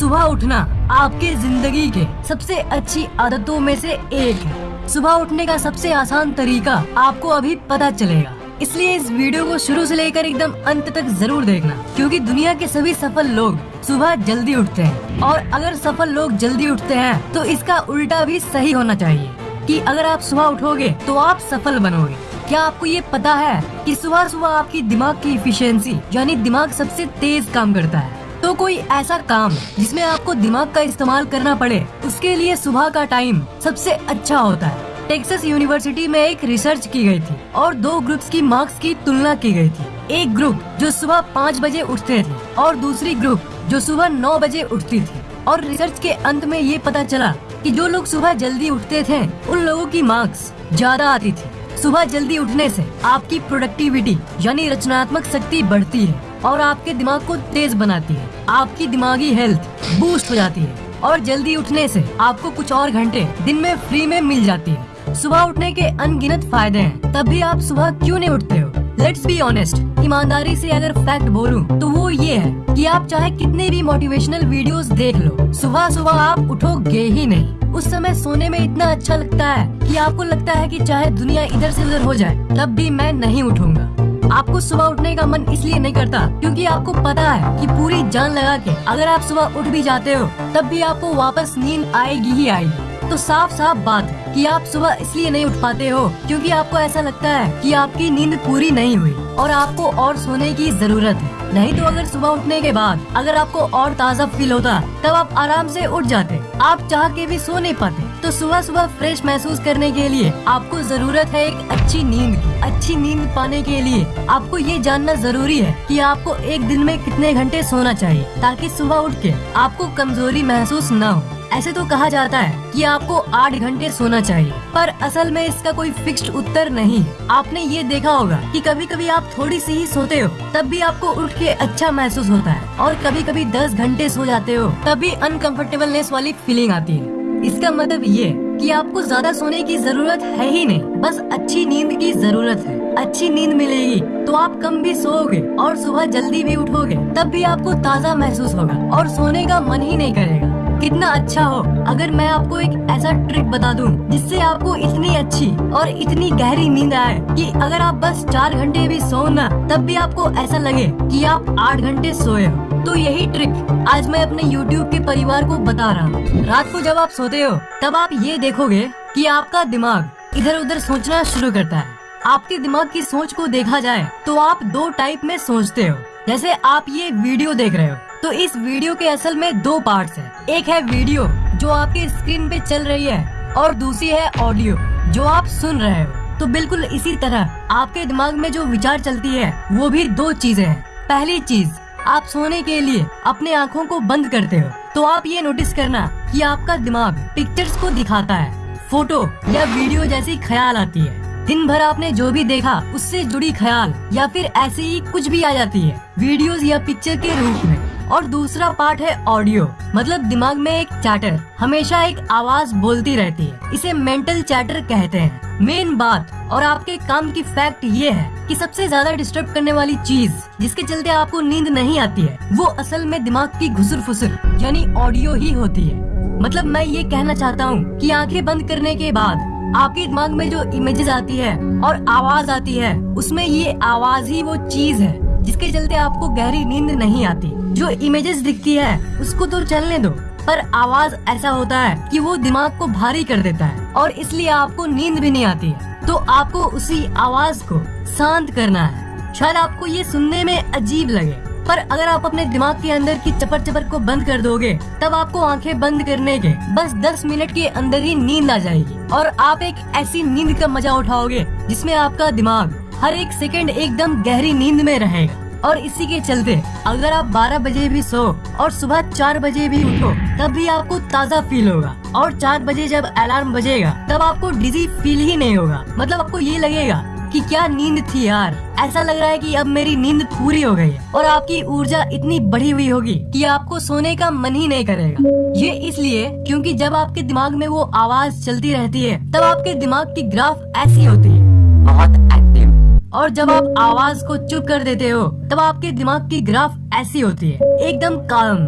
सुबह उठना आपके ज़िंदगी के सबसे अच्छी आदतों में से एक है। सुबह उठने का सबसे आसान तरीका आपको अभी पता चलेगा। इसलिए इस वीडियो को शुरू से लेकर एकदम अंत तक ज़रूर देखना, क्योंकि दुनिया के सभी सफल लोग सुबह जल्दी उठते हैं। और अगर सफल लोग जल्दी उठते हैं तो इसका उल्टा भी सही होना चाहिए कि अगर आप सुबह उठोगे तो आप सफल बनोगे। क्या आपको ये पता है कि सुबह सुबह आपकी दिमाग की इफिशियंसी यानी दिमाग सबसे तेज काम करता है? तो कोई ऐसा काम जिसमें आपको दिमाग का इस्तेमाल करना पड़े, उसके लिए सुबह का टाइम सबसे अच्छा होता है। टेक्सास यूनिवर्सिटी में एक रिसर्च की गई थी और दो ग्रुप्स की मार्क्स की तुलना की गई थी। एक ग्रुप जो सुबह पाँच बजे उठते थे और दूसरी ग्रुप जो सुबह नौ बजे उठती थी। और रिसर्च के अंत में ये पता चला कि जो लोग सुबह जल्दी उठते थे, उन लोगों की मार्क्स ज़्यादा आती थी। सुबह जल्दी उठने से आपकी प्रोडक्टिविटी यानी रचनात्मक शक्ति बढ़ती है और आपके दिमाग को तेज बनाती है। आपकी दिमागी हेल्थ बूस्ट हो जाती है और जल्दी उठने से आपको कुछ और घंटे दिन में फ्री में मिल जाती है। सुबह उठने के अनगिनत फ़ायदे हैं, तब भी आप सुबह क्यों नहीं उठते हो? लेट्स बी ऑनेस्ट ईमानदारी से अगर फैक्ट बोलूँ तो वो ये है कि आप चाहे कितने भी मोटिवेशनल वीडियोस देख लो, सुबह सुबह आप उठोगे ही नहीं। उस समय सोने में इतना अच्छा लगता है कि आपको लगता है कि चाहे दुनिया इधर से उधर हो जाए, तब भी मैं नहीं उठूँगा। आपको सुबह उठने का मन इसलिए नहीं करता, क्योंकि आपको पता है कि पूरी जान लगा के अगर आप सुबह उठ भी जाते हो, तब भी आपको वापस नींद आएगी ही आएगी। तो साफ़ साफ़ बात कि आप सुबह इसलिए नहीं उठ पाते हो, क्योंकि आपको ऐसा लगता है कि आपकी नींद पूरी नहीं हुई और आपको और सोने की ज़रूरत है। नहीं तो अगर सुबह उठने के बाद अगर आपको और ताज़ा फील होता, तब आप आराम से उठ जाते। आप चाह के भी सो नहीं पाते। तो सुबह सुबह फ्रेश महसूस करने के लिए आपको ज़रूरत है एक अच्छी नींद की, अच्छी नींद पाने के लिए। आपको ये जानना ज़रूरी है कि आपको एक दिन में कितने घंटे सोना चाहिए, ताकि सुबह उठ के आपको कमज़ोरी महसूस न हो। ऐसे तो कहा जाता है कि आपको आठ घंटे सोना चाहिए, पर असल में इसका कोई फिक्स्ड उत्तर नहीं। आपने ये देखा होगा कि कभी कभी आप थोड़ी सी ही सोते हो, तब भी आपको उठ के अच्छा महसूस होता है, और कभी कभी दस घंटे सो जाते हो, तब भी अनकम्फर्टेबलनेस वाली फीलिंग आती है। इसका मतलब ये कि आपको ज़्यादा सोने की ज़रूरत है ही नहीं, बस अच्छी नींद की ज़रूरत है। अच्छी नींद मिलेगी तो आप कम भी सोओगे और सुबह जल्दी भी उठोगे, तब भी आपको ताज़ा महसूस होगा और सोने का मन ही नहीं करेगा। कितना अच्छा हो। अगर मैं आपको एक ऐसा ट्रिक बता दूँ, जिससे आपको इतनी अच्छी और इतनी गहरी नींद आए कि अगर आप बस चार घंटे भी सो ना, तब भी आपको ऐसा लगे कि आप आठ घंटे सोए तो यही ट्रिक आज मैं अपने YouTube के परिवार को बता रहा हूँ। रात को जब आप सोते हो, तब आप ये देखोगे कि आपका दिमाग इधर उधर सोचना शुरू करता है। आपके दिमाग की सोच को देखा जाए तो आप दो टाइप में सोचते हो। जैसे आप ये वीडियो देख रहे हो तो इस वीडियो के असल में दो पार्ट्स हैं। एक है वीडियो, जो आपके स्क्रीन पे चल रही है, और दूसरी है ऑडियो जो आप सुन रहे हो। तो बिल्कुल इसी तरह, आपके दिमाग में जो विचार चलती है, वो भी दो चीज़ें हैं। पहली चीज़, आप सोने के लिए अपने आँखों को बंद करते हो। तो आप ये नोटिस करना कि आपका दिमाग पिक्चर्स को दिखाता है। फ़ोटो या वीडियो जैसी ख्याल आती है। दिन भर आपने जो भी देखा, उससे जुड़ी ख्याल या फिर ऐसे ही कुछ भी आ जाती है। वीडियोस या पिक्चर के रूप में। और दूसरा पार्ट है ऑडियो। मतलब दिमाग में एक चैटर हमेशा एक आवाज़ बोलती रहती है। इसे मेंटल चैटर कहते हैं। मेन बात और आपके काम की फैक्ट ये है कि सबसे ज़्यादा डिस्टर्ब करने वाली चीज़ जिसके चलते आपको नींद नहीं आती है, वो असल में दिमाग की घुसर फुसर यानी ऑडियो ही होती है। मतलब मैं ये कहना चाहता हूँ कि आँखें बंद करने के बाद आपके दिमाग में जो इमेजेस आती है और आवाज़ आती है, उसमें ये आवाज़ ही वो चीज़ है जिसके चलते आपको गहरी नींद नहीं आती। जो इमेजेस दिखती है, उसको तो चलने दो। पर आवाज़ ऐसा होता है कि वो दिमाग को भारी कर देता है और इसलिए आपको नींद भी नहीं आती है। तो आपको उसी आवाज़ को शांत करना है। शायद आपको ये सुनने में अजीब लगे, पर अगर आप अपने दिमाग के अंदर की चपर चपर को बंद कर दोगे, तब आपको आँखें बंद करने के, बस 10 मिनट के अंदर ही नींद आ जाएगी। और आप एक ऐसी नींद का मज़ा उठाओगे, जिसमें आपका दिमाग हर एक सेकंड एकदम गहरी नींद में रहेगा और इसी के चलते, अगर आप 12 बजे भी सो और सुबह 4 बजे भी उठो, तब भी आपको ताज़ा फील होगा। और 4 बजे जब अलार्म बजेगा, तब आपको डिजी फील ही नहीं होगा। मतलब आपको ये लगेगा कि क्या नींद थी यार। ऐसा लग रहा है कि अब मेरी नींद पूरी हो गई और आपकी ऊर्जा इतनी बढ़ी हुई होगी कि आपको सोने का मन ही नहीं करेगा। ये इसलिए क्योंकि जब आपके दिमाग में वो आवाज़ चलती रहती है, तब आपके दिमाग की ग्राफ ऐसी होती है। बहुत एक्टिव और जब आप आवाज़ को चुप कर देते हो, तब आपके दिमाग की ग्राफ ऐसी होती है, एकदम काम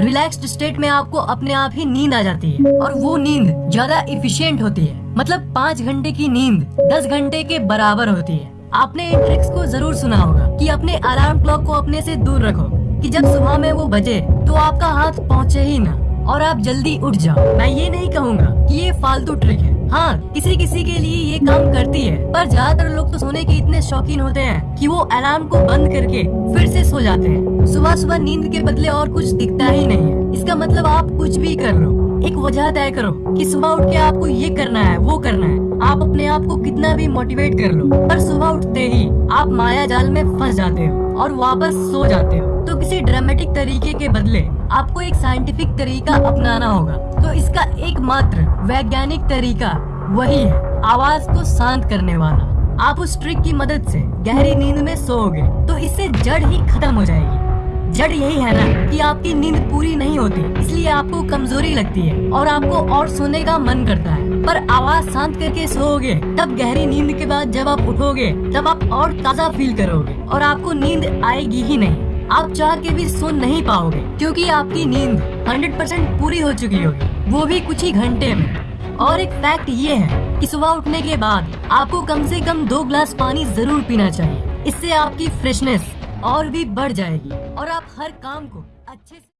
रिलैक्स्ड स्टेट में आपको अपने आप ही नींद आ जाती है और वो नींद ज़्यादा इफिशियंट होती है। मतलब पाँच घंटे की नींद दस घंटे के बराबर होती है। आपने इन ट्रिक्स को ज़रूर सुना होगा कि अपने अलार्म क्लॉक को अपने से दूर रखो कि जब सुबह में वो बजे तो आपका हाथ पहुँचे ही ना और आप जल्दी उठ जाओ। मैं ये नहीं कहूँगा कि ये फालतू ट्रिक है। हाँ किसी किसी के लिए ये काम करती है। पर ज़्यादातर लोग तो सोने के इतने शौकीन होते हैं कि वो अलार्म को बंद करके फिर से सो जाते हैं। सुबह सुबह नींद के बदले और कुछ दिखता ही नहीं है। इसका मतलब आप कुछ भी कर लो। एक वजह तय करो कि सुबह उठ के आपको ये करना है, वो करना है। आप अपने आप को कितना भी मोटिवेट कर लो, पर सुबह उठते ही आप माया जाल में फंस जाते हो और वापस सो जाते हो। तो किसी ड्रामेटिक तरीके के बदले आपको एक साइंटिफिक तरीका अपनाना होगा। तो इसका एकमात्र वैज्ञानिक तरीका वही है, आवाज़ को शांत करने वाला। आप उस ट्रिक की मदद से गहरी नींद में सोओगे तो इससे जड़ ही खत्म हो जाएगी। जड़ यही है ना कि आपकी नींद पूरी नहीं होती, इसलिए आपको कमज़ोरी लगती है और आपको और सोने का मन करता है। पर आवाज़ शांत करके सोओगे, तब गहरी नींद के बाद जब आप उठोगे, तब आप और ताज़ा फील करोगे और आपको नींद आएगी ही नहीं। आप चाह के भी सो नहीं पाओगे, क्योंकि आपकी नींद 100 परसेंट पूरी हो चुकी होगी। वो भी कुछ ही घंटे में। और एक फैक्ट ये है कि सुबह उठने के बाद आपको कम से कम दो ग्लास पानी ज़रूर पीना चाहिए। इससे आपकी फ्रेशनेस और भी बढ़ जाएगी। और आप हर काम को अच्छे से